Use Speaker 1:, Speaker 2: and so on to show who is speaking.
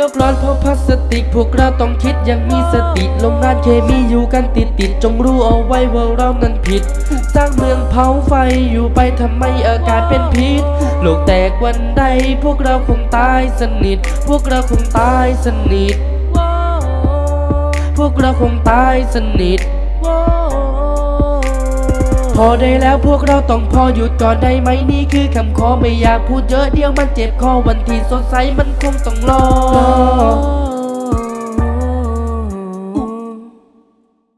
Speaker 1: โลกร้อนเพราะพลาสติก พวกเราต้องคิดอย่างมีสติโรงงานเคมีอยู่กันติดติดจงรู้เอาไว้ว่าเรานั้นผิด สร้างเมืองเผาไฟอยู่ไปทำไมอากาศเป็นพิษ โลกแตกวันใด พวกเราคงตายสนิท พวกเราคงตายสนิท พวกเราคงตายสนิทพอได้แล้วพวกเราต้องพอหยุดก่อนได้ไหมนี่คือคำขอไม่อยากพูดเยอะเดียวมันเจ็บคอวันที่สดใสมันคงต้องรอ